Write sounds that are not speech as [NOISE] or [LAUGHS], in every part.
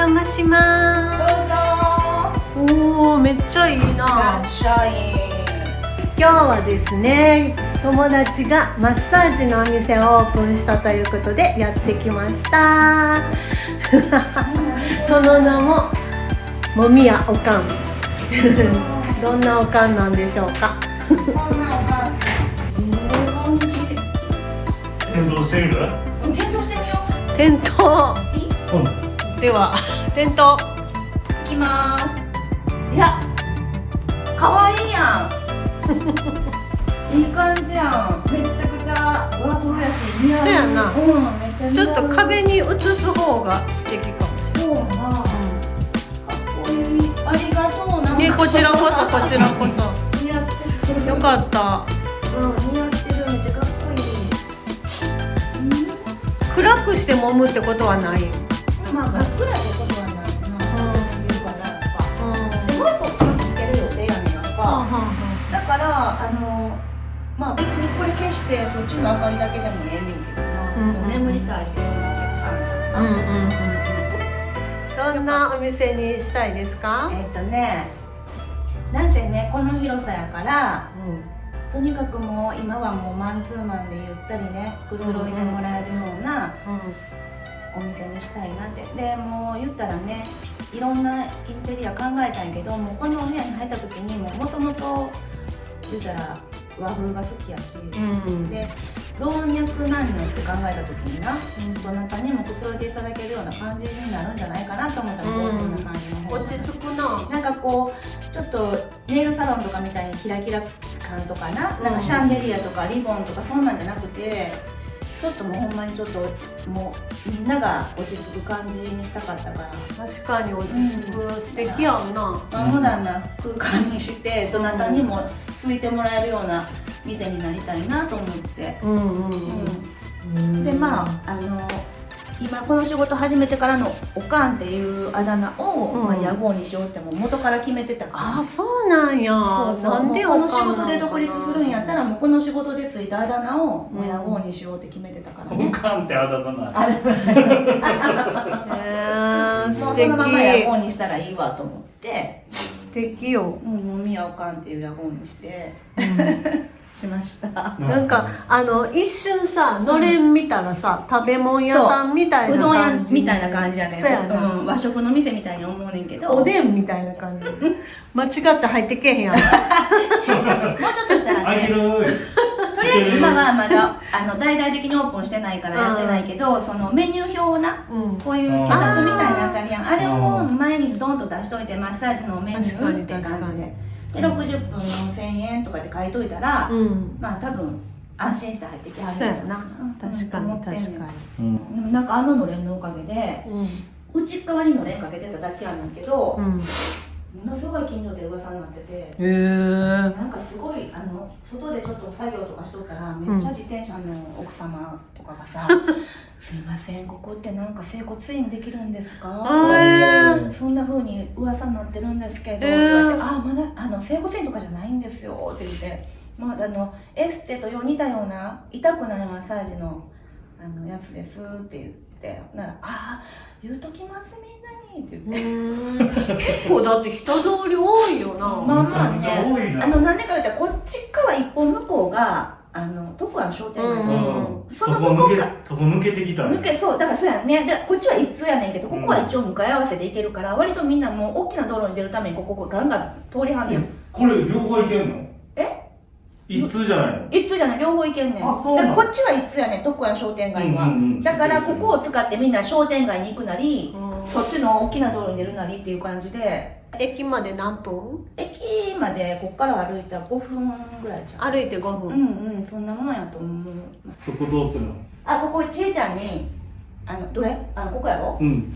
邪魔します。おおめっちゃいいな。今日はですね友達がマッサージのお店をオープンしたということでやってきました。その名ももみやおかん。どんなおかんなんでしょうか？転倒してみる転倒してみよ。店頭うんでは店頭ういきます。いや可愛いやん。[LAUGHS] いい感じやん。めっちゃくちゃ和風やし似合う。そうやな。うんちょっと壁に映す方が素敵かもしれそうやなかっこいい。ありがとう。なないねこちらこそこちらこそ。似合ってる。よかった。うん似合ってる。めっちゃかっこいい。暗くして揉むってことはない。うんまあ真っ暗ってことはないなうん言うかなとかうん。でもう一個つける予定やねんやんかはだからあのまあ別にこれ消してそっちの明かりだけでもええねんけどな、うんうん。もう眠りたいっていうお客さんやあはあうんうんな、うん。どんなお店にしたいですか？えっ、とねなんせねこの広さやからとにかくもう今はもうマンツーマンでゆったりねくつろいでもらえるようなお店にしたいなって。でもう言ったらねいろんなインテリア考えたんやけどもうこのお部屋に入った時にもともと言ったら和風が好きやし、うん。で老若男女って考えた時にな、どなたにもくつろいでいただけるような感じになるんじゃないかなと思ったら、うん。こういう感じの方が。落ち着くな。なんかこうちょっとネイルサロンとかみたいにキラキラ感とかな,、なんかシャンデリアとかリボンとかそんなんじゃなくてちょっともうほんまにちょっともうみんなが落ち着く感じにしたかったから、確かに落ち着く、素敵やんな。まあ、モダンな空間にしてどなたにも空いてもらえるような店になりたいなと思って。うんうんうん。でまああの今この仕事始めてからのおかんっていうあだ名を、うん。まあ、屋号にしようってもう元から決めてたから。あそうなんや。そうそう。なんでこの仕事で独立するんやったらもうこの仕事でついたあだ名をもう屋号にしようって決めてたからおね、かんってあだ名なあへえもう。素敵。このまま屋号にしたらいいわと思って。素敵よ。もうもみやおかんっていう屋号にしてしました。なんかあの一瞬さのれん見たらさ食べ物屋さんみたいう。などん屋感じみたいな感じやねそうやな、ん、和食の店みたいに思うねんけど。おでんみたいな感じ。[LAUGHS] 間違って入ってけへんやん。[LAUGHS] もうちょっとしたらね。とりあえず今はまだあの大々的にオープンしてないからやってないけど、そのメニュー表をなうん。こういう脚立みたいなやつあるやん。あれを前にドンと出しといてマッサージのメニューって感じ確かにでで60分4000円とかって書いといたら、うん。まあ多分安心して入ってきはるんじゃな。確かに確かに。うん。でもなんかあののれんのおかげでうん。内側にのれんかけてただけやねんけど、うん。ものすごい近所で噂になってて。へえなん作業とかしとったらめっちゃ自転車の奥様とかがさ「[LAUGHS] すいませんここってなんか整骨院できるんですか?」あそんな風に噂になってるんですけど」ってえー言われて「あまだあの整骨院とかじゃないんですよ」って言って、まあ、あのエステと似たような痛くないマッサージのあのやつですって言ってなら「ああ言うときますみんなに」って言って。うん結構だって人通り多いよな、まあまあね、なあのなんでか言ったらこっち側一本向こうがあの徳安商店街、うん。うん。そそこ抜けの向こうかそこ抜けてきたんや抜けそうだからそうやね。でこっちは一通やねんけどここは一応向かい合わせで行けるから、割とみんなもう大きな道路に出るためにここガンガン通りはんねん。これ両方いけんの？え？一通じゃないの？一通じゃない両方行けんねん。あそうこっちは一通やねん徳安商店街は、うんうんうん。だからここを使ってみんな商店街に行くなり、うんそっちの大きな道路に出るなりっていう感じで。駅まで何分？駅までこっから歩いたら5分ぐらいじゃん。歩いて5分、うんうんそんなもんやと思う。そこどうするの？あここちえちゃんにあのどれ？あここやろ？うん。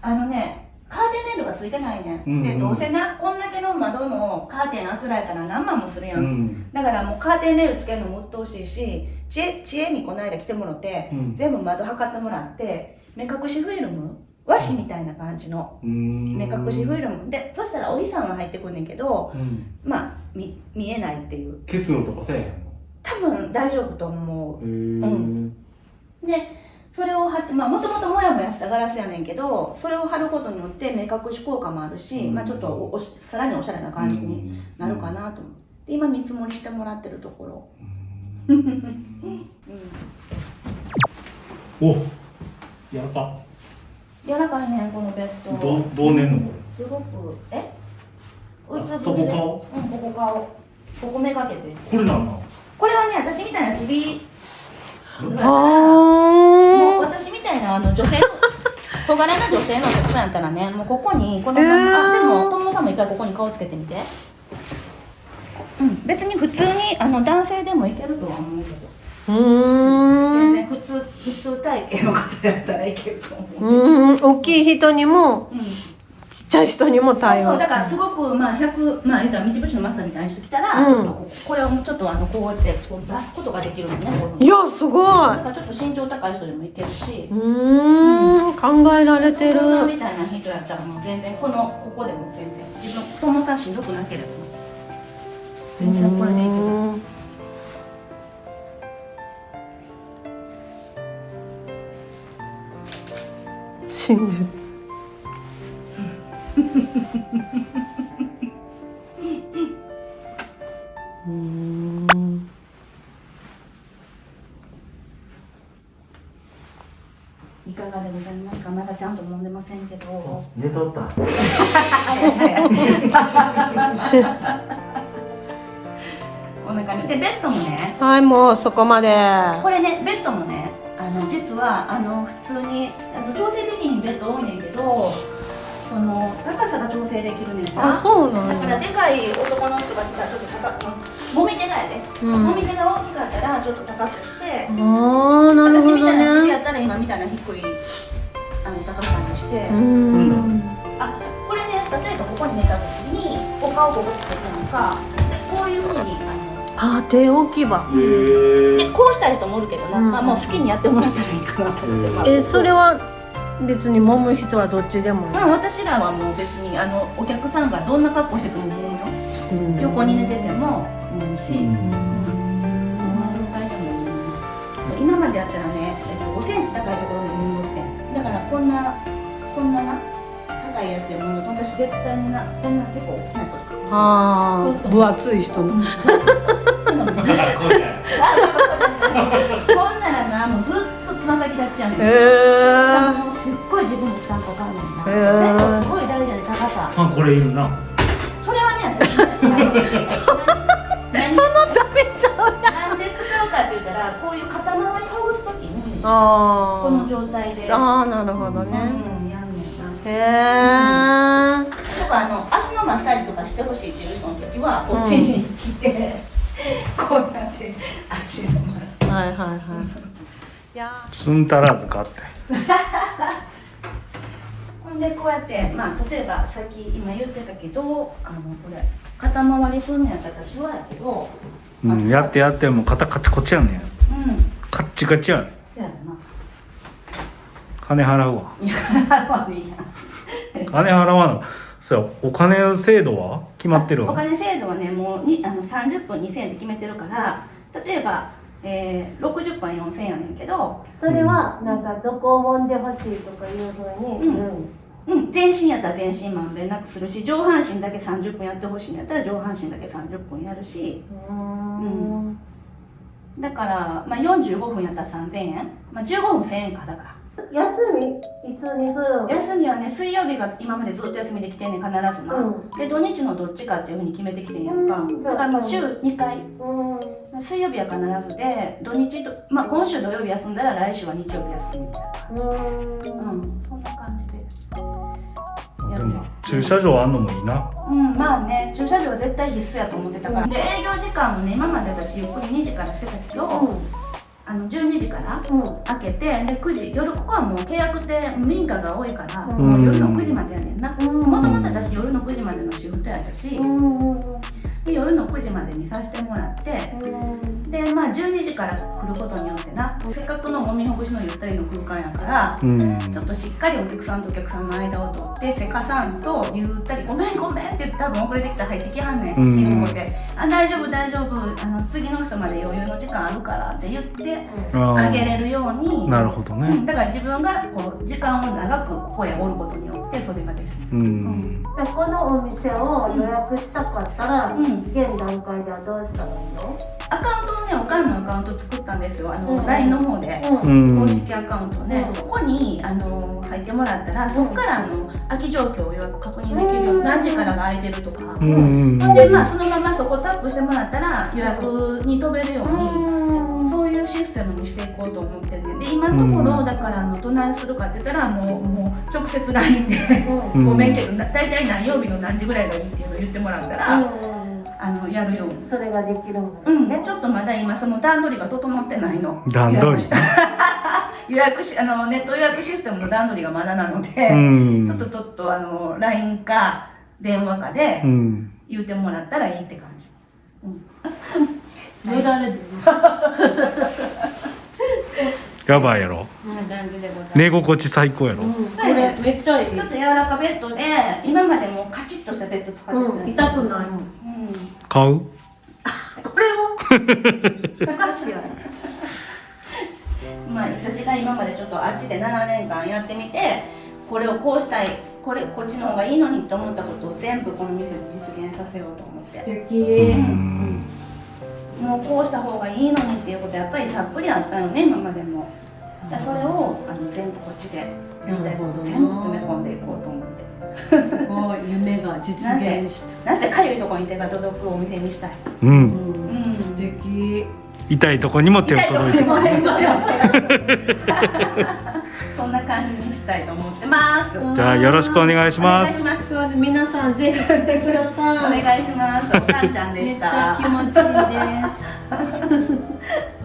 あのねカーテンレールがついてないね、うん。うん。でどうせなこんだけの窓のカーテンあつらえたら何万もするや、うん。んだからもうカーテンレールつけるのも鬱陶しいし知恵知恵にこの間来てもらってうん。全部窓測ってもらって目隠しフィルム和紙みたいな感じのうん。目隠しフィルム。でそしたらおじさんは入ってくんねんけどうん。まあ見見えないっていう。結露とかせえへんの？多分大丈夫と思う。へえでそれを貼ってまあもともともやもやしたガラスやねんけどそれを貼ることによって目隠し効果もあるし、うん。まあ、ちょっとおおしさらにおしゃれな感じになるかなと思って。今見積もりしてもらってるところ、うん。[LAUGHS] うん、おやらか柔らかいねこのベッド。どうどう寝んの？こすごくえ？あうつそこ顔？うんここ顔。ここめがけて。れこれなんなこれはね私みたいなちび。あもうー私みたいなあの女性の [LAUGHS] 小柄な女性のお客さんやったらねもうここにこのまま、へー。あでも友野さんも一回ここに顔つけてみて。うん別に普通にあの男性でもいけるとは思うけど。うん通普通体型の方やったらいけると思う、うーん大きい人にもうん。ちっちゃい人にも対そう応するだからすごくまあ100まあ言うたら道節のマスターみたいな人来たら、うん。ここれをちょっとあのこうやってこう出すことができるのねいやすごい。なんかちょっと身長高い人でもいけるし。うーん考えられてるみたいな人やったらもう全然このここでも全然自分友さんしんどくなければ全然これでいける死んでる。うーん。いかがでございますか？まだちゃんと飲んでませんけど。寝とった。[LAUGHS] こんな感じ。でベッドもね。はいもうそこまで。これねベッドもねあの実はあの普通に調整できひんベッド多いねんけどその高さが調整できるねんなあそうなんだからやでかい男の人が来たらちょっと高くもみ手がやで、うん。もみ手が大きかったらちょっと高くして、あーなるほど私みたいな尻やねったら今みたいな低いあの高さにして、うーん。あこれね例えばここに寝た時にお顔ここつけてるのかでこういうふうにあのあ手置き場。へでこうしたい人もおるけどな、うん。まあ、もう好きにやってもらったらいいかなと思って、まあえそれは別に揉む人はどっちでも。うん、私らはもう別にあのお客さんがどんな格好してても揉むよ。うん。横に寝てても揉むし、うん。今までやったらね、えっと、5センチ高いところで揉んどって。だからこんなこんなな高いやつで揉む。と私絶対になこんな結構大きな人ああ分厚い人。の [LAUGHS] [LAUGHS] こんならなもうずっとつま先立ちやねん。へえだからもうすっごい自分の負担かかるねんな。ベッドすごい大事やね高さ。あこれいるな。それはね [LAUGHS] そのためちゃうなんで使うかって言ったらこういう肩周りほぐすときにあこの状態で。あああなるほどうんねやんねんな。へえとかあの足のマッサージとかしてほしいっていう人の時はこっちに来て、こうやって足のマッサージ。はいはいはい。いやつんたらずかってほんでこうやってまあ例えばさっき今言ってたけどあのこれ肩回りすんねやったら私はやけどうんやってやってもう肩カチコチやねん。うん。カッチカチやねん。やろな。金払うわ。いや払わんでいいやん。金払わなそうやお金制度は？決まってるわ。お金制度はねもうにあの30分2000円で決めてるから例えば、えー、60分4000円やねんけど、それはなんかどこを揉んでほしいとかいうふうにうん。うん、全身やったら全身まんべんなくするし上半身だけ30分やってほしいんやったら上半身だけ30分やるし。うん。だから、まあ、45分やったら3000円、まあ、15分1000円かだから休みいつにするの？休みはね水曜日が今までずっと休みできてんねん必ずな、うん。で土日のどっちかっていうふうに決めてきてんやんか、うん。だからまあ週2回。うん。水曜日は必ずで土日と、まあ、今週土曜日休んだら来週は日曜日休みみたいな感じうん。そんな感じでやでるも駐車場あんのもいいな。うんまあね駐車場は絶対必須やと思ってたから、で営業時間もね今まで私ゆっくり2時からしてたけど、あの12時からうん開けてで9時夜ここはもう契約って民家が多いから、うん。もう夜の9時までやねんな。うん。もともと私夜の9時までのシフトやったし、うん。うんで夜の9時までにさせてもらってでまあ12時から来ることによってなせっかくのもみほぐしのゆったりの空間やからうん。ちょっとしっかりお客さんとお客さんの間を取ってせかさんとゆったり「ごめんごめん」って言って多分遅れてきたら入ってきはんねんうん。信号で「あ大丈夫大丈夫。あの次の人まで余裕の時間あるから」って言ってああげれるように。なるほどね。うん、だから自分がこう時間を長くここへおることによってそれができる。うん。このお店を予約したかったら、うん現段階ではどうしたらいいの？アカウントをねおかんのアカウント作ったんですよ。あの、うん。LINE の方で。うん。公式アカウントで、うん。そこにあの入ってもらったらそこからあの空き状況を予約確認できるよう何時からが空いてるとか、うんうんでまあそのままそこタップしてもらったら予約に飛べるように、うん。そういうシステムにしていこうと思ってて。で今のところ、うん。だからあのどないするかって言ったらもうもう直接 LINE でうん。ごめんけどな大体何曜日の何時ぐらいがいいっていうのを言ってもらったら、うん。あのやるように。それができるんだうん、ちょっとまだ今その段取りが整ってないの。段取り？予約し [LAUGHS] あのネット予約システムの段取りがまだなので、うん。ちょっとちょっとあの LINE か電話かでうん。言ってもらったらいいって感じ、よだれでやばいやろ。寝心地最高やろ。うん、これめっちゃいい。ちょっと柔らかベッドで今までもうカチッとしたベッド使ってた、うん。痛くないうん。買う？[LAUGHS] これを？おかしいやろ [LAUGHS] まあ、私が今までちょっとあっちで7年間やってみてこれをこうしたいこれこっちの方がいいのにと思ったことを全部この店で実現させようと思って。素敵。うん。もうこうした方がいいのにっていうことやっぱりたっぷりあったよね今までも。だそれをあの全部こっちでやりたいこと全部詰め込んでいこうと思って。すごい夢が実現した。[LAUGHS] なぜかゆいところに手が届くお店にしたい。うん。うん。素敵。痛いとこにも手を届いて [LAUGHS] そんな感じたいと思ってます。じゃあよろしくお願いします。お願いします。皆さんぜひ来てください。お願いします。おかんちゃんでしめっちゃた気持ちいいです